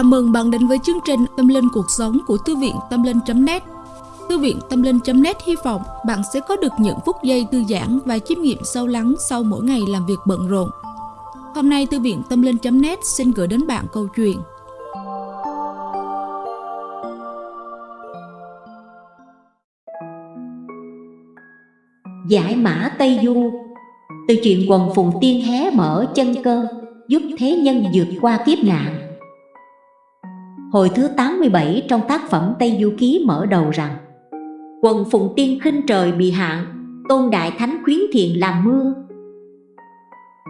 Chào mừng bạn đến với chương trình Tâm Linh Cuộc Sống của Thư viện Tâm Linh.net Thư viện Tâm Linh.net hy vọng bạn sẽ có được những phút giây thư giãn và chiêm nghiệm sâu lắng sau mỗi ngày làm việc bận rộn. Hôm nay, Thư viện Tâm Linh.net xin gửi đến bạn câu chuyện. Giải mã Tây Du. Từ chuyện quần phùng tiên hé mở chân cơ, Giúp thế nhân vượt qua kiếp nạn. Hồi thứ 87 trong tác phẩm Tây Du Ký mở đầu rằng, Quần phùng tiên khinh trời bị hạn, Tôn Đại Thánh khuyến thiện làm mưa.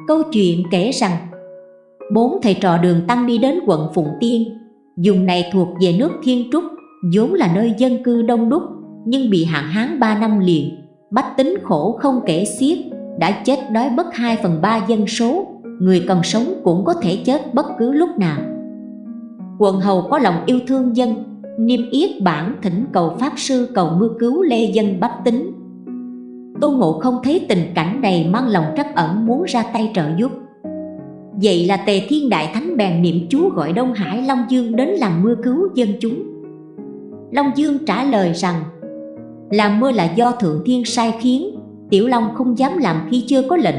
Câu chuyện kể rằng, Bốn thầy trò đường tăng đi đến quận Phụng Tiên, Dùng này thuộc về nước Thiên Trúc, vốn là nơi dân cư đông đúc, Nhưng bị hạn hán 3 năm liền, Bách tính khổ không kể xiết, Đã chết đói bất 2 phần 3 dân số, Người còn sống cũng có thể chết bất cứ lúc nào. Quận hầu có lòng yêu thương dân, Niêm yết bản thỉnh cầu Pháp Sư cầu mưa cứu lê dân bách tính. Tô Ngộ không thấy tình cảnh này mang lòng trắc ẩn muốn ra tay trợ giúp. Vậy là Tề Thiên Đại Thánh bèn niệm chú gọi Đông Hải Long Dương đến làm mưa cứu dân chúng. Long Dương trả lời rằng, Làm mưa là do Thượng Thiên sai khiến, Tiểu Long không dám làm khi chưa có lệnh.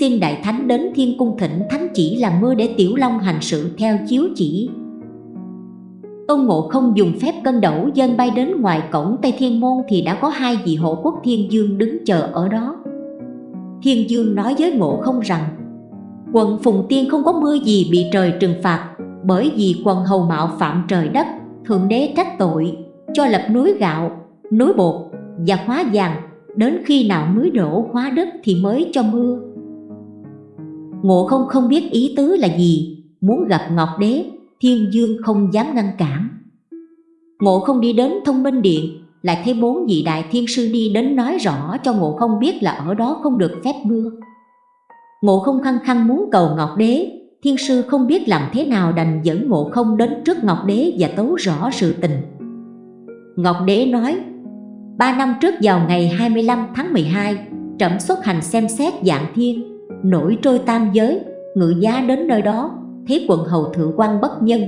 Xin Đại Thánh đến Thiên Cung thỉnh Thánh chỉ làm mưa để Tiểu Long hành sự theo chiếu chỉ. Tôn Ngộ không dùng phép cân đẩu dân bay đến ngoài cổng Tây Thiên Môn thì đã có hai vị hộ quốc Thiên Dương đứng chờ ở đó. Thiên Dương nói với Ngộ không rằng Quận Phùng Tiên không có mưa gì bị trời trừng phạt bởi vì quần hầu mạo phạm trời đất, Thượng Đế trách tội, cho lập núi gạo, núi bột và hóa vàng, đến khi nào núi đổ hóa đất thì mới cho mưa. Ngộ không không biết ý tứ là gì, muốn gặp Ngọc Đế Thiên Dương không dám ngăn cản. Ngộ không đi đến thông minh điện, Lại thấy bốn vị đại thiên sư đi đến nói rõ cho ngộ không biết là ở đó không được phép mưa. Ngộ không khăng khăng muốn cầu Ngọc Đế, Thiên sư không biết làm thế nào đành dẫn ngộ không đến trước Ngọc Đế và tấu rõ sự tình. Ngọc Đế nói, Ba năm trước vào ngày 25 tháng 12 Trẫm xuất hành xem xét dạng thiên, Nổi trôi tam giới, Ngự giá đến nơi đó thấy quận hầu thượng quan bất nhân,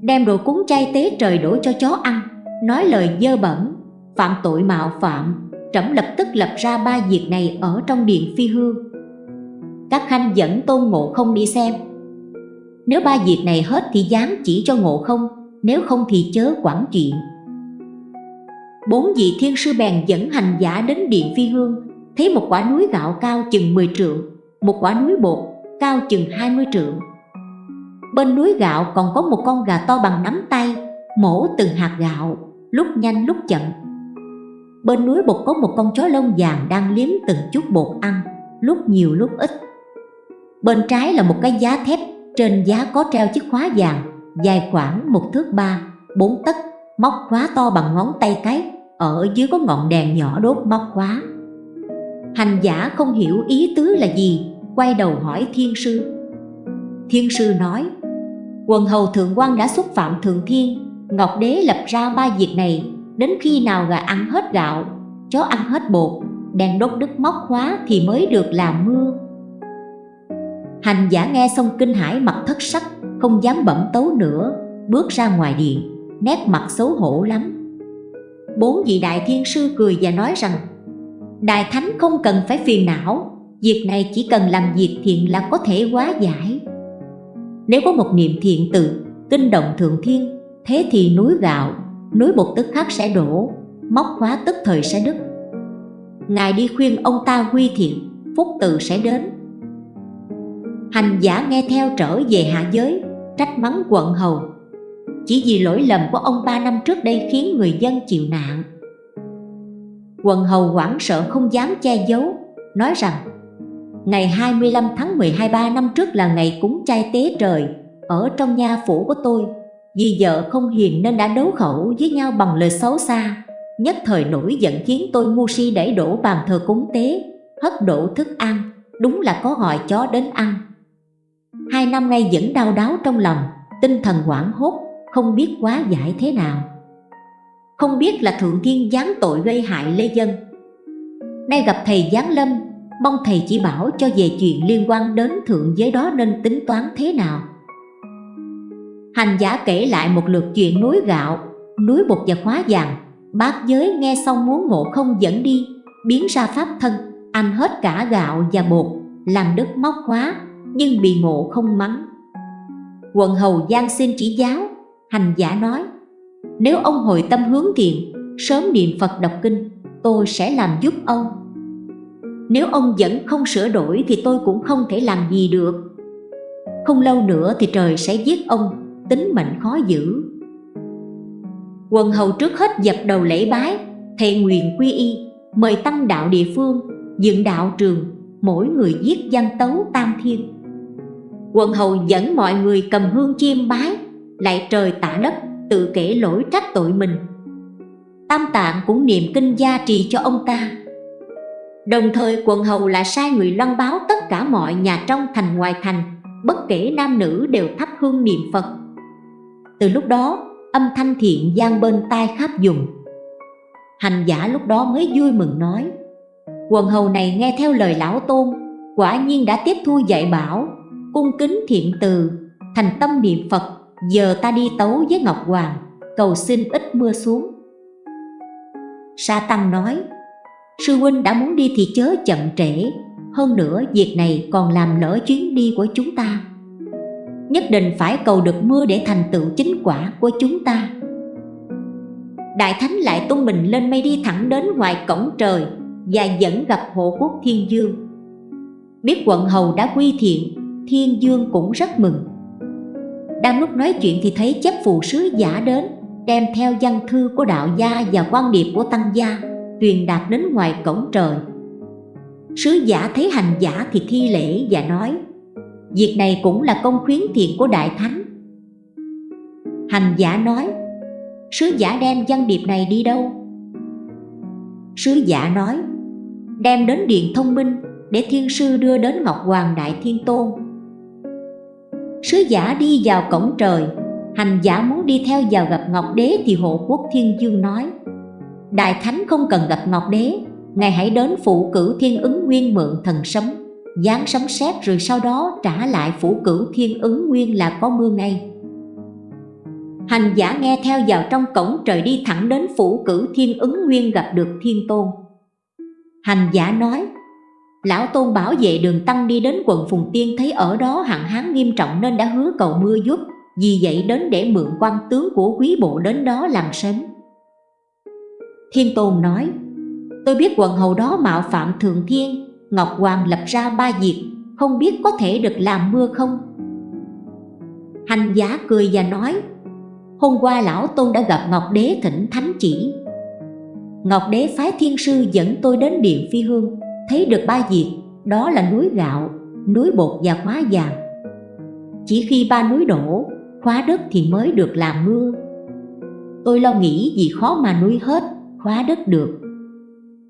đem đồ cúng chay tế trời đổ cho chó ăn, nói lời dơ bẩn, phạm tội mạo phạm, trẫm lập tức lập ra ba việc này ở trong điện phi hương. Các khanh dẫn tôn ngộ không đi xem. Nếu ba việc này hết thì dám chỉ cho ngộ không, nếu không thì chớ quản chuyện. Bốn vị thiên sư bèn dẫn hành giả đến điện phi hương, thấy một quả núi gạo cao chừng 10 trượng, một quả núi bột cao chừng 20 trượng. Bên núi gạo còn có một con gà to bằng nắm tay, Mổ từng hạt gạo, Lúc nhanh lúc chậm. Bên núi bột có một con chó lông vàng Đang liếm từng chút bột ăn, Lúc nhiều lúc ít. Bên trái là một cái giá thép, Trên giá có treo chiếc khóa vàng, Dài khoảng một thước ba, Bốn tấc, Móc khóa to bằng ngón tay cái, Ở dưới có ngọn đèn nhỏ đốt móc khóa. Hành giả không hiểu ý tứ là gì, Quay đầu hỏi thiên sư. Thiên sư nói Quần hầu thượng quan đã xúc phạm thượng thiên. Ngọc đế lập ra ba việc này, Đến khi nào gà ăn hết gạo, Chó ăn hết bột Đèn đốt đứt móc khóa thì mới được làm mưa. Hành giả nghe xong kinh hãi mặt thất sắc, Không dám bẩm tấu nữa, Bước ra ngoài điện, Nét mặt xấu hổ lắm. Bốn vị đại thiên sư cười và nói rằng, Đại thánh không cần phải phiền não, Việc này chỉ cần làm việc thiện là có thể hóa giải nếu có một niệm thiện từ kinh động thượng thiên Thế thì núi gạo, núi bột tức khắc sẽ đổ Móc khóa tức thời sẽ đứt. Ngài đi khuyên ông ta quy thiện Phúc từ sẽ đến. Hành giả nghe theo trở về hạ giới Trách mắng quận hầu. Chỉ vì lỗi lầm của ông ba năm trước đây khiến người dân chịu nạn. Quần hầu hoảng sợ không dám che giấu Nói rằng Ngày 25 tháng 12 ba năm trước là ngày cúng chay tế trời, Ở trong nhà phủ của tôi, Vì vợ không hiền nên đã đấu khẩu với nhau bằng lời xấu xa. Nhất thời nổi giận khiến tôi ngu si đẩy đổ bàn thờ cúng tế, Hất đổ thức ăn, Đúng là có gọi chó đến ăn. Hai năm nay vẫn đau đáu trong lòng, Tinh thần hoảng hốt, Không biết quá giải thế nào. Không biết là Thượng Thiên giáng tội gây hại Lê Dân. Nay gặp thầy Giáng Lâm Mong thầy chỉ bảo cho về chuyện liên quan đến thượng giới đó nên tính toán thế nào Hành giả kể lại một lượt chuyện núi gạo, núi bột và khóa vàng. Bác giới nghe xong muốn ngộ không dẫn đi, biến ra pháp thân, ăn hết cả gạo và bột, làm đất móc khóa, nhưng bị ngộ không mắng. Quận hầu Giang xin chỉ giáo, hành giả nói, nếu ông hồi tâm hướng thiện, sớm niệm Phật đọc kinh, tôi sẽ làm giúp ông. Nếu ông vẫn không sửa đổi thì tôi cũng không thể làm gì được. Không lâu nữa thì trời sẽ giết ông, tính mệnh khó giữ. Quần hầu trước hết dập đầu lễ bái, thề nguyện quy y, mời tăng đạo địa phương, dựng đạo trường, mỗi người giết văn tấu tam thiên. Quần hầu dẫn mọi người cầm hương chiêm bái, lại trời tạ đất, tự kể lỗi trách tội mình. Tam tạng cũng niệm kinh gia trì cho ông ta. Đồng thời quần hầu lại sai người loan báo tất cả mọi nhà trong thành ngoài thành, bất kể nam nữ đều thắp hương niệm Phật. Từ lúc đó, âm thanh thiện gian bên tai khắp dùng. Hành giả lúc đó mới vui mừng nói, quần hầu này nghe theo lời lão tôn, quả nhiên đã tiếp thu dạy bảo, cung kính thiện từ, thành tâm niệm Phật, giờ ta đi tấu với Ngọc Hoàng, cầu xin ít mưa xuống. Sa Tăng nói, Sư huynh đã muốn đi thì chớ chậm trễ. Hơn nữa, việc này còn làm lỡ chuyến đi của chúng ta. Nhất định phải cầu được mưa để thành tựu chính quả của chúng ta. Đại Thánh lại tung mình lên mây đi thẳng đến ngoài cổng trời Và dẫn gặp hộ quốc Thiên Dương. Biết quận hầu đã quy thiện, Thiên Dương cũng rất mừng. Đang lúc nói chuyện thì thấy chấp phù sứ giả đến, Đem theo văn thư của đạo gia và quan điệp của tăng gia truyền đạt đến ngoài cổng trời. Sứ giả thấy hành giả thì thi lễ và nói, Việc này cũng là công khuyến thiện của Đại Thánh. Hành giả nói, Sứ giả đem văn điệp này đi đâu? Sứ giả nói, Đem đến Điện Thông Minh Để Thiên Sư đưa đến Ngọc Hoàng Đại Thiên Tôn. Sứ giả đi vào cổng trời, Hành giả muốn đi theo vào gặp Ngọc Đế Thì hộ quốc Thiên Dương nói Đại Thánh không cần gặp Ngọc Đế, Ngài hãy đến phụ cử thiên ứng nguyên mượn thần sấm Giáng sấm sét rồi sau đó trả lại phủ cử thiên ứng nguyên là có mưa ngay. Hành giả nghe theo vào trong cổng trời đi thẳng đến phủ cử thiên ứng nguyên gặp được thiên tôn. Hành giả nói, Lão tôn bảo vệ đường tăng đi đến quận Phùng Tiên thấy ở đó hạn hán nghiêm trọng nên đã hứa cầu mưa giúp, Vì vậy đến để mượn quan tướng của quý bộ đến đó làm sớm. Thiên Tôn nói Tôi biết quần hầu đó mạo phạm thượng thiên Ngọc Hoàng lập ra ba việc Không biết có thể được làm mưa không? Hành giả cười và nói Hôm qua lão tôn đã gặp Ngọc Đế thỉnh thánh chỉ. Ngọc Đế phái thiên sư dẫn tôi đến điện phi hương Thấy được ba việc Đó là núi gạo, núi bột và khóa vàng. Chỉ khi ba núi đổ, khóa đất thì mới được làm mưa. Tôi lo nghĩ vì khó mà nuôi hết hóa đất được.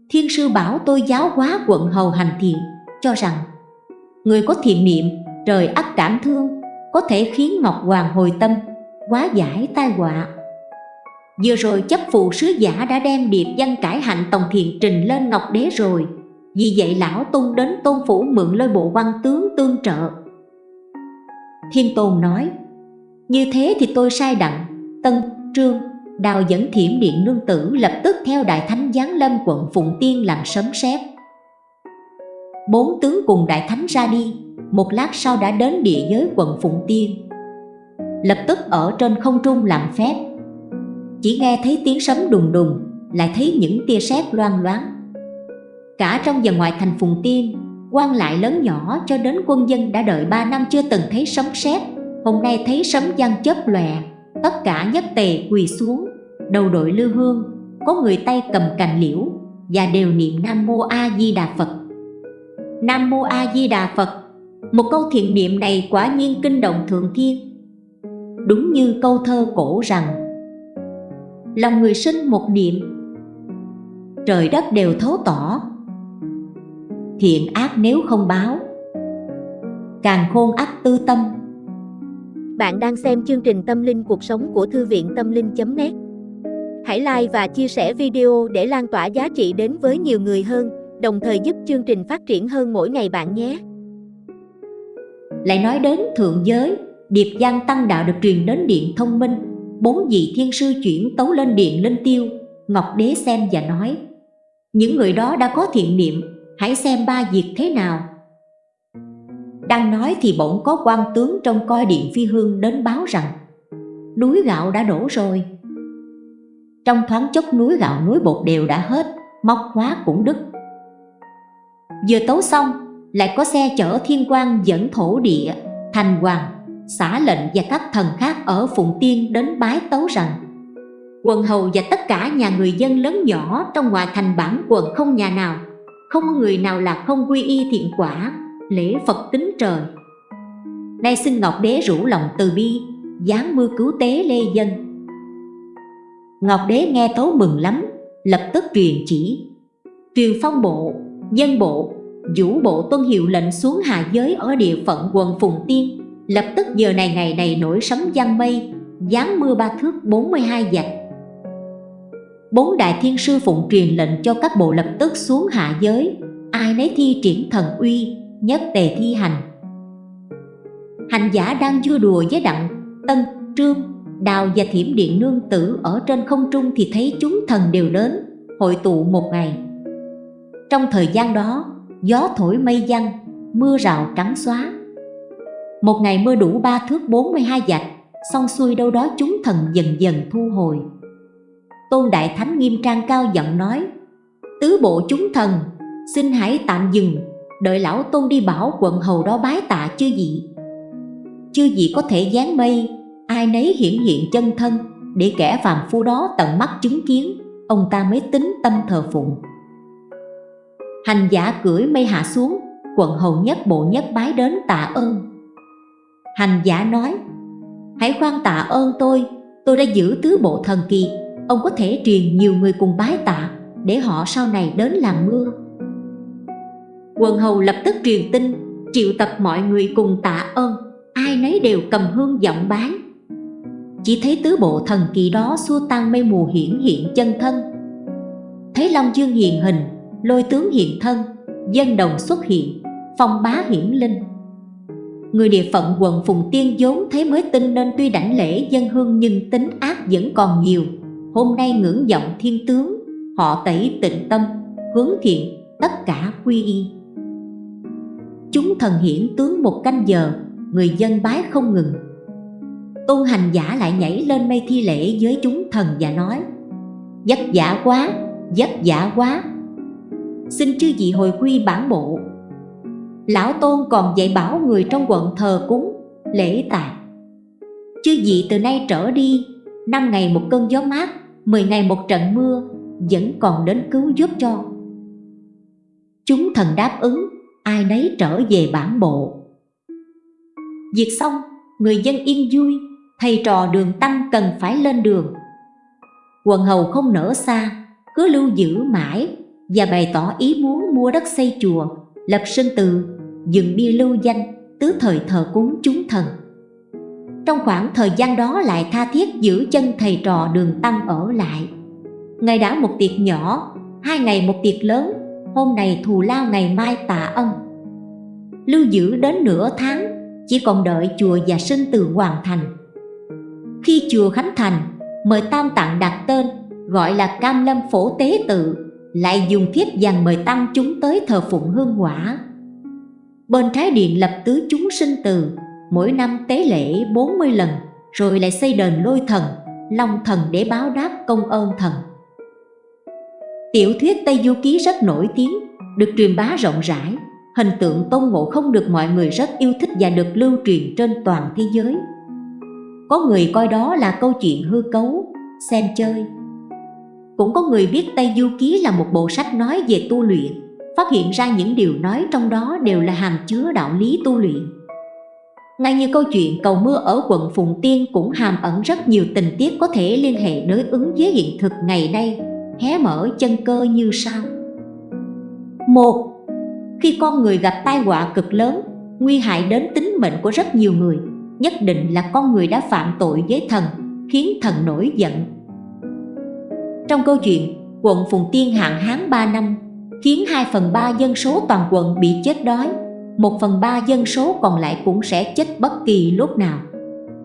Thiên sư bảo tôi giáo hóa quận hầu hành thiện Cho rằng Người có thiện niệm, trời ắt cảm thương Có thể khiến Ngọc Hoàng hồi tâm Hóa giải tai họa. Vừa rồi chấp phụ sứ giả đã đem điệp văn cải hạnh tòng thiện trình lên Ngọc Đế rồi Vì vậy lão tung đến tôn phủ mượn lôi bộ văn tướng tương trợ. Thiên Tôn nói Như thế thì tôi sai đặng Tân, Trương, Đào dẫn thiểm điện nương tử lập tức theo đại thánh giáng lâm quận Phụng Tiên làm sấm sét. Bốn tướng cùng đại thánh ra đi, một lát sau đã đến địa giới quận Phụng Tiên. Lập tức ở trên không trung làm phép. Chỉ nghe thấy tiếng sấm đùng đùng, lại thấy những tia sét loang loáng. Cả trong và ngoài thành Phụng Tiên, quan lại lớn nhỏ cho đến quân dân đã đợi ba năm chưa từng thấy sấm sét, hôm nay thấy sấm giăng chớp lòe, tất cả nhất tề quỳ xuống. Đầu đội lư hương, có người tay cầm cành liễu và đều niệm nam mô a di đà phật. Nam mô a di đà phật, một câu thiện niệm này quả nhiên kinh động thượng thiên. Đúng như câu thơ cổ rằng, lòng người sinh một niệm, trời đất đều thấu tỏ. Thiện ác nếu không báo, càng khôn ác tư tâm bạn đang xem chương trình tâm linh cuộc sống của thư viện tâm linh.net Hãy like và chia sẻ video để lan tỏa giá trị đến với nhiều người hơn, đồng thời giúp chương trình phát triển hơn mỗi ngày bạn nhé. Lại nói đến thượng giới, Điệp Giang Tăng Đạo được truyền đến Điện Thông Minh. Bốn vị thiên sư chuyển tấu lên Điện Linh Tiêu Ngọc Đế xem và nói Những người đó đã có thiện niệm Hãy xem ba việc thế nào. Đang nói thì bỗng có quan tướng trong coi điện phi hương đến báo rằng, Núi gạo đã đổ rồi. Trong thoáng chốc núi gạo núi bột đều đã hết, Móc hóa cũng đứt. Vừa tấu xong, Lại có xe chở thiên quan dẫn thổ địa, Thành hoàng, Xả lệnh và các thần khác ở Phụng Tiên đến bái tấu rằng Quần hầu và tất cả nhà người dân lớn nhỏ trong ngoài thành bản quận không nhà nào, Không người nào là không quy y thiện quả. Lễ Phật tính trời. Nay xin Ngọc Đế rủ lòng từ bi giáng mưa cứu tế lê dân. Ngọc Đế nghe tấu mừng lắm Lập tức truyền chỉ. Truyền phong bộ, dân bộ, vũ bộ tuân hiệu lệnh xuống hạ giới ở địa phận quần Phùng Tiên. Lập tức giờ này ngày này nổi sấm giăng mây giáng mưa ba thước 42 dạch Bốn đại thiên sư phụng truyền lệnh cho các bộ lập tức xuống hạ giới Ai nấy thi triển thần uy, nhất tề thi hành. Hành giả đang vui đùa với đặng, tân, trương, đào và thiểm điện nương tử ở trên không trung thì thấy chúng thần đều đến, hội tụ một ngày. Trong thời gian đó, gió thổi mây văng, mưa rào trắng xóa. Một ngày mưa đủ ba thước 42 dạch Xong xuôi đâu đó chúng thần dần dần thu hồi. Tôn Đại Thánh nghiêm trang cao giọng nói Tứ bộ chúng thần Xin hãy tạm dừng Đợi lão tôn đi bảo quận hầu đó bái tạ chưa vị. Chưa vị có thể dán mây, Ai nấy hiển hiện chân thân, Để kẻ phàm phu đó tận mắt chứng kiến, Ông ta mới tính tâm thờ phụng. Hành giả cưỡi mây hạ xuống, Quận hầu nhất bộ nhất bái đến tạ ơn. Hành giả nói, Hãy khoan tạ ơn tôi Tôi đã giữ tứ bộ thần kỳ, Ông có thể truyền nhiều người cùng bái tạ, Để họ sau này đến làm mưa. Quần hầu lập tức truyền tin Triệu tập mọi người cùng tạ ơn. Ai nấy đều cầm hương giọng bái Chỉ thấy tứ bộ thần kỳ đó xua tan mây mù hiển hiện chân thân. Thấy Long Dương hiện hình Lôi tướng hiện thân Dân đồng xuất hiện Phong bá hiển linh. Người địa phận quận Phùng Tiên vốn thấy mới tin nên tuy đảnh lễ dân hương nhưng tính ác vẫn còn nhiều. Hôm nay ngưỡng vọng thiên tướng, họ tẩy tịnh tâm, hướng thiện, tất cả quy y. Chúng thần hiển tướng một canh giờ, người dân bái không ngừng. Tôn hành giả lại nhảy lên mây thi lễ với chúng thần và nói Vất giả quá, vất giả quá. Xin chư vị hồi quy bản bộ. Lão Tôn còn dạy bảo người trong quận thờ cúng, lễ tài Chư vị từ nay trở đi, năm ngày một cơn gió mát, 10 ngày một trận mưa, vẫn còn đến cứu giúp cho. Chúng thần đáp ứng, ai nấy trở về bản bộ. Việc xong, người dân yên vui, thầy trò đường tăng cần phải lên đường. Quần hầu không nở xa, cứ lưu giữ mãi và bày tỏ ý muốn mua đất xây chùa, lập sơn từ dựng bia lưu danh tứ thời thờ cúng chúng thần trong khoảng thời gian đó lại tha thiết giữ chân thầy trò đường tăng ở lại ngày đã một tiệc nhỏ hai ngày một tiệc lớn hôm này thù lao ngày mai tạ ân. Lưu giữ đến nửa tháng, chỉ còn đợi chùa và sinh từ hoàn thành. Khi chùa khánh thành, mời tam tạng đặt tên, gọi là cam lâm phổ tế tự, lại dùng thiếp vàng mời tăng chúng tới thờ phụng hương hỏa. Bên trái điện lập tứ chúng sinh từ, Mỗi năm tế lễ 40 lần, Rồi lại xây đền lôi thần, Long thần để báo đáp công ơn thần. Tiểu thuyết Tây Du Ký rất nổi tiếng Được truyền bá rộng rãi. Hình tượng tôn ngộ không được mọi người rất yêu thích Và được lưu truyền trên toàn thế giới. Có người coi đó là câu chuyện hư cấu Xem chơi. Cũng có người biết Tây Du Ký là một bộ sách nói về tu luyện phát hiện ra những điều nói trong đó đều là hàm chứa đạo lý tu luyện. Ngay như câu chuyện cầu mưa ở quận Phùng Tiên cũng hàm ẩn rất nhiều tình tiết có thể liên hệ đối ứng với hiện thực ngày nay, hé mở chân cơ như sau. một Khi con người gặp tai họa cực lớn, nguy hại đến tính mệnh của rất nhiều người, nhất định là con người đã phạm tội với thần, khiến thần nổi giận. Trong câu chuyện, quận Phùng Tiên hạn hán 3 năm khiến 2 phần 3 dân số toàn quận bị chết đói, 1 phần 3 dân số còn lại cũng sẽ chết bất kỳ lúc nào.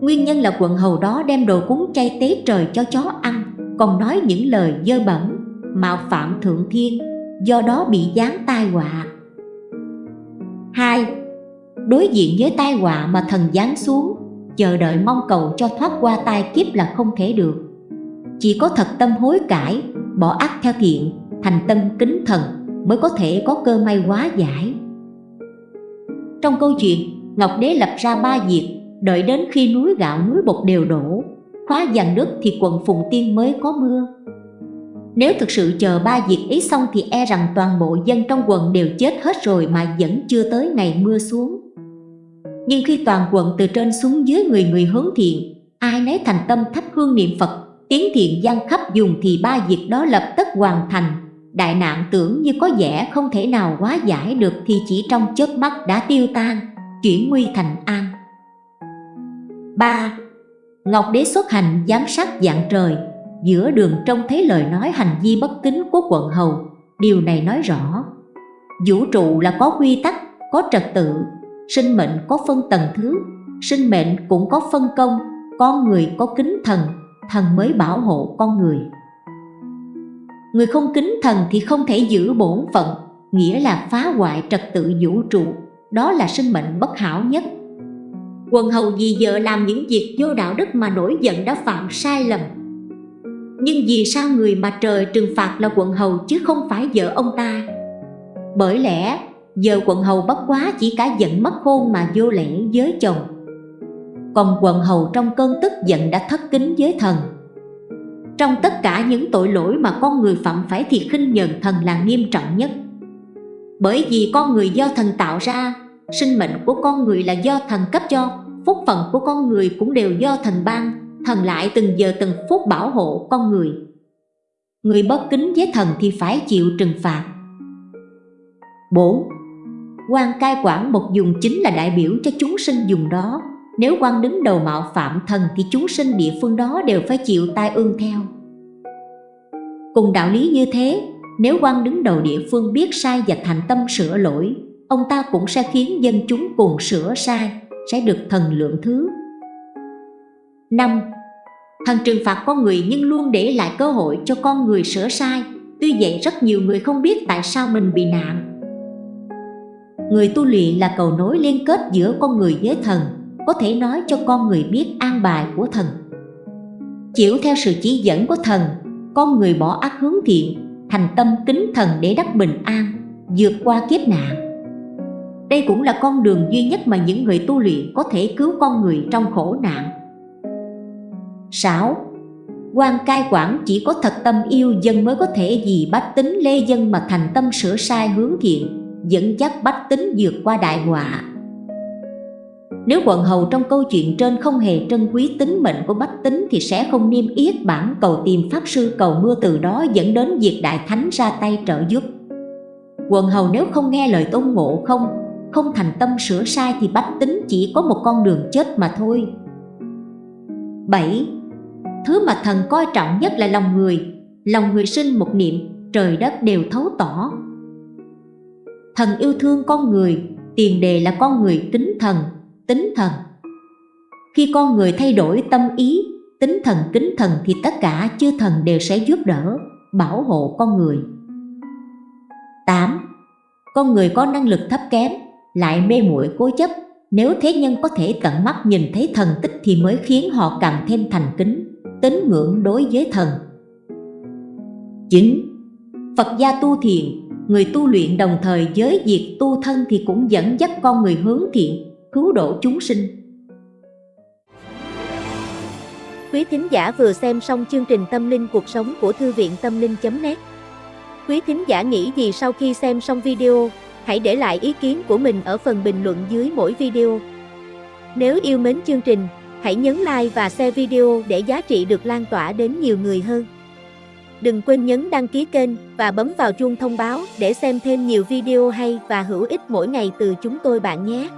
Nguyên nhân là quận hầu đó đem đồ cúng chay tế trời cho chó ăn còn nói những lời dơ bẩn, mạo phạm thượng thiên Do đó bị giáng tai họa. Hai Đối diện với tai họa mà thần giáng xuống Chờ đợi mong cầu cho thoát qua tai kiếp là không thể được. Chỉ có thật tâm hối cải, bỏ ác theo thiện Thành tâm kính thần mới có thể có cơ may hóa giải. Trong câu chuyện, Ngọc Đế lập ra ba việc Đợi đến khi núi gạo núi bột đều đổ. Khóa dàn nước thì quận Phùng Tiên mới có mưa. Nếu thực sự chờ ba việc ấy xong Thì e rằng toàn bộ dân trong quận đều chết hết rồi Mà vẫn chưa tới ngày mưa xuống. Nhưng khi toàn quận từ trên xuống dưới người người hướng thiện, Ai nấy thành tâm thắp hương niệm Phật, Tiếng thiện gian khắp dùng thì ba việc đó lập tức hoàn thành. Đại nạn tưởng như có vẻ không thể nào hóa giải được Thì chỉ trong chớp mắt đã tiêu tan, Chuyển nguy thành an. 3. Ngọc Đế xuất hành giám sát dạng trời Giữa đường trông thấy lời nói hành vi bất kính của quận hầu. Điều này nói rõ Vũ trụ là có quy tắc, có trật tự Sinh mệnh có phân tầng thứ Sinh mệnh cũng có phân công Con người có kính thần Thần mới bảo hộ con người. Người không kính thần thì không thể giữ bổn phận Nghĩa là phá hoại trật tự vũ trụ Đó là sinh mệnh bất hảo nhất. Quần hầu vì vợ làm những việc vô đạo đức mà nổi giận đã phạm sai lầm. Nhưng vì sao người mà trời trừng phạt là quận hầu chứ không phải vợ ông ta? Bởi lẽ, giờ quận hầu bất quá chỉ cả giận mất hôn mà vô lễ với chồng. Còn quận hầu trong cơn tức giận đã thất kính với thần. Trong tất cả những tội lỗi mà con người phạm phải thì khinh nhờn thần là nghiêm trọng nhất. Bởi vì con người do thần tạo ra Sinh mệnh của con người là do thần cấp cho Phúc phận của con người cũng đều do thần ban Thần lại từng giờ từng phút bảo hộ con người. Người bất kính với thần thì phải chịu trừng phạt. 4. quan cai quản một dùng chính là đại biểu cho chúng sinh dùng đó. Nếu quan đứng đầu mạo phạm thần thì chúng sinh địa phương đó đều phải chịu tai ương theo. Cùng đạo lý như thế, nếu quan đứng đầu địa phương biết sai và thành tâm sửa lỗi ông ta cũng sẽ khiến dân chúng cùng sửa sai, sẽ được thần lượng thứ. 5. Thần trừng phạt con người nhưng luôn để lại cơ hội cho con người sửa sai, tuy vậy rất nhiều người không biết tại sao mình bị nạn. Người tu luyện là cầu nối liên kết giữa con người với thần, có thể nói cho con người biết an bài của thần. Chịu theo sự chỉ dẫn của thần, con người bỏ ác hướng thiện, thành tâm kính thần để đắc bình an, vượt qua kiếp nạn. Đây cũng là con đường duy nhất mà những người tu luyện có thể cứu con người trong khổ nạn 6. quan cai quản chỉ có thật tâm yêu dân mới có thể vì bách tính lê dân mà thành tâm sửa sai hướng thiện, dẫn dắt bách tính vượt qua đại họa nếu quận hầu trong câu chuyện trên không hề trân quý tính mệnh của bách tính thì sẽ không niêm yết bản cầu tìm pháp sư cầu mưa từ đó dẫn đến việc đại thánh ra tay trợ giúp. Quận hầu nếu không nghe lời tôn ngộ không không thành tâm sửa sai thì bách tính chỉ có một con đường chết mà thôi 7. Thứ mà thần coi trọng nhất là lòng người Lòng người sinh một niệm, trời đất đều thấu tỏ Thần yêu thương con người, tiền đề là con người tính thần, tính thần Khi con người thay đổi tâm ý, tính thần kính thần thì tất cả chư thần đều sẽ giúp đỡ, bảo hộ con người 8. Con người có năng lực thấp kém lại mê muội cố chấp nếu thế nhân có thể tận mắt nhìn thấy thần tích thì mới khiến họ càng thêm thành kính, tín ngưỡng đối với thần 9. Phật gia tu thiện người tu luyện đồng thời với việc tu thân thì cũng dẫn dắt con người hướng thiện, cứu độ chúng sinh Quý thính giả vừa xem xong chương trình Tâm linh cuộc sống của Thư viện Tâm linh.net Quý thính giả nghĩ gì sau khi xem xong video? Hãy để lại ý kiến của mình ở phần bình luận dưới mỗi video. Nếu yêu mến chương trình, hãy nhấn like và share video để giá trị được lan tỏa đến nhiều người hơn. Đừng quên nhấn đăng ký kênh và bấm vào chuông thông báo để xem thêm nhiều video hay và hữu ích mỗi ngày từ chúng tôi bạn nhé.